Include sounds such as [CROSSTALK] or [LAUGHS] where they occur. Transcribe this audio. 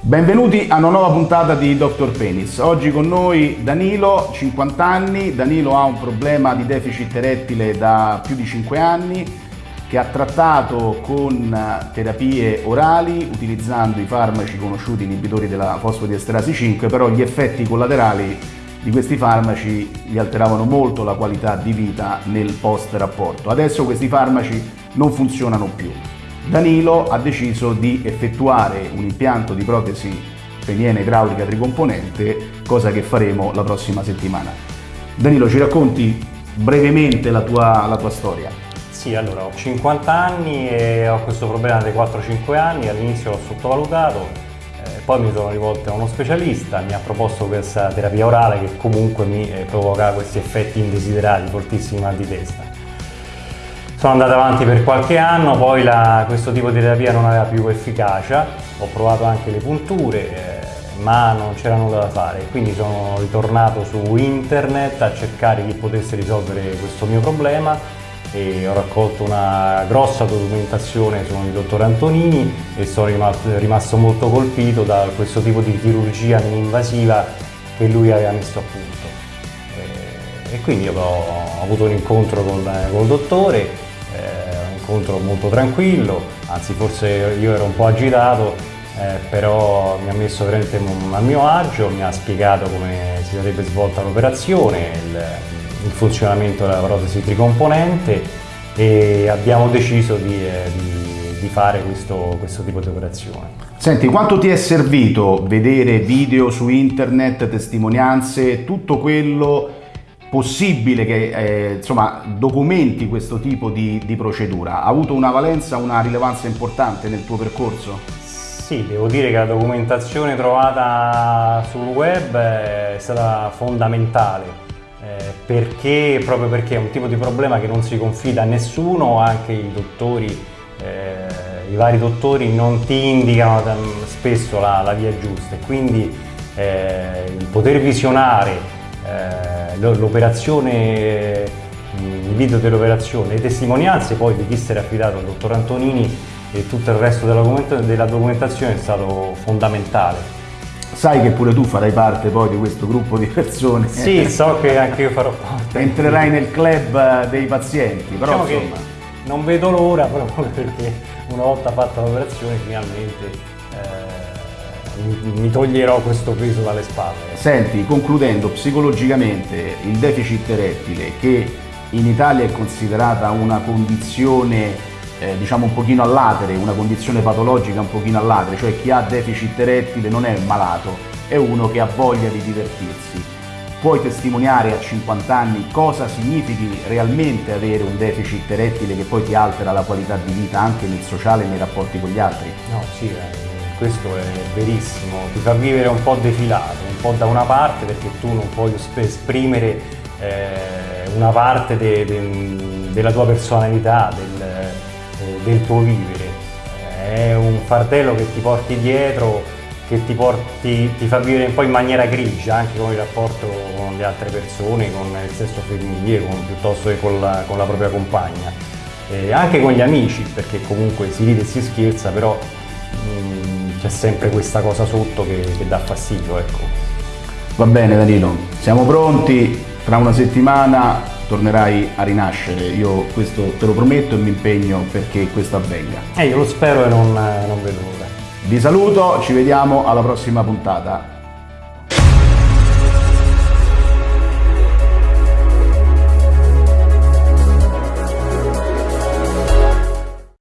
Benvenuti a una nuova puntata di Dr. Penis. Oggi con noi Danilo, 50 anni. Danilo ha un problema di deficit erettile da più di 5 anni che ha trattato con terapie orali utilizzando i farmaci conosciuti inibitori della fosfodiesterasi 5, però gli effetti collaterali di questi farmaci gli alteravano molto la qualità di vita nel post rapporto. Adesso questi farmaci non funzionano più. Danilo ha deciso di effettuare un impianto di protesi peniena idraulica tricomponente, cosa che faremo la prossima settimana. Danilo, ci racconti brevemente la tua, la tua storia? Sì, allora ho 50 anni e ho questo problema dai 4-5 anni, all'inizio l'ho sottovalutato, eh, poi mi sono rivolto a uno specialista, mi ha proposto questa terapia orale che comunque mi eh, provoca questi effetti indesiderati, fortissimi mal di testa. Sono andato avanti per qualche anno, poi la, questo tipo di terapia non aveva più efficacia, ho provato anche le punture, eh, ma non c'era nulla da fare, quindi sono ritornato su internet a cercare chi potesse risolvere questo mio problema e ho raccolto una grossa documentazione su il dottor Antonini e sono rimasto, molto colpito da questo tipo di chirurgia non invasiva che lui aveva messo a punto. E, e quindi ho, avuto un incontro con, con il dottore eh, un incontro molto tranquillo, anzi forse io ero un po' agitato, eh, però mi ha messo veramente a mio agio, mi ha spiegato come si sarebbe svolta l'operazione, il, il, funzionamento della protesi tricomponente e abbiamo deciso di, eh, di, di fare questo, questo tipo di operazione. Senti, quanto ti è servito vedere video su internet, testimonianze, tutto quello possibile che eh, insomma, documenti questo tipo di, di, procedura? Ha avuto una valenza, una rilevanza importante nel tuo percorso? Sì, devo dire che la documentazione trovata sul web è stata fondamentale eh, perché, proprio perché è un tipo di problema che non si confida a nessuno, anche i dottori, eh, i vari dottori non ti indicano spesso la, la via giusta e quindi eh, il poter visionare l'operazione, il video dell'operazione, le testimonianze poi di chi si era affidato al dottor Antonini e tutto il resto della documentazione è stato fondamentale. Sai che pure tu farai parte poi di questo gruppo di persone. Sì, so che anche io farò parte. Entrerai nel club dei pazienti, però diciamo insomma... non vedo l'ora proprio [LAUGHS] perché una volta fatta l'operazione finalmente eh, mi toglierò questo peso dalle spalle. Senti, concludendo, psicologicamente il deficit erettile che in Italia è considerata una condizione eh, diciamo un pochino all'atere, una condizione patologica un pochino all'atere, cioè chi ha deficit erettile non è malato, è uno che ha voglia di divertirsi. Puoi testimoniare a 50 anni cosa significhi realmente avere un deficit erettile che poi ti altera la qualità di vita anche nel sociale e nei rapporti con gli altri? No, sì, eh questo è verissimo, ti fa vivere un po' defilato, un po' da una parte perché tu non puoi esprimere eh, una parte de, de, della tua personalità, del, eh, del, tuo vivere. È un fardello che ti porti dietro, che ti, porti, ti fa vivere un po' in maniera grigia, anche con il rapporto con le altre persone, con il sesso femminile, con, piuttosto che con la, con la propria compagna. Eh, anche con gli amici, perché comunque si ride e si scherza, però mm, c'è sempre questa cosa sotto che, che dà fastidio. Ecco. Va bene Danilo, siamo pronti, tra una settimana tornerai a rinascere, io questo te lo prometto e mi impegno perché questo avvenga. Eh, io lo spero e non, non vedo l'ora. Vi saluto, ci vediamo alla prossima puntata.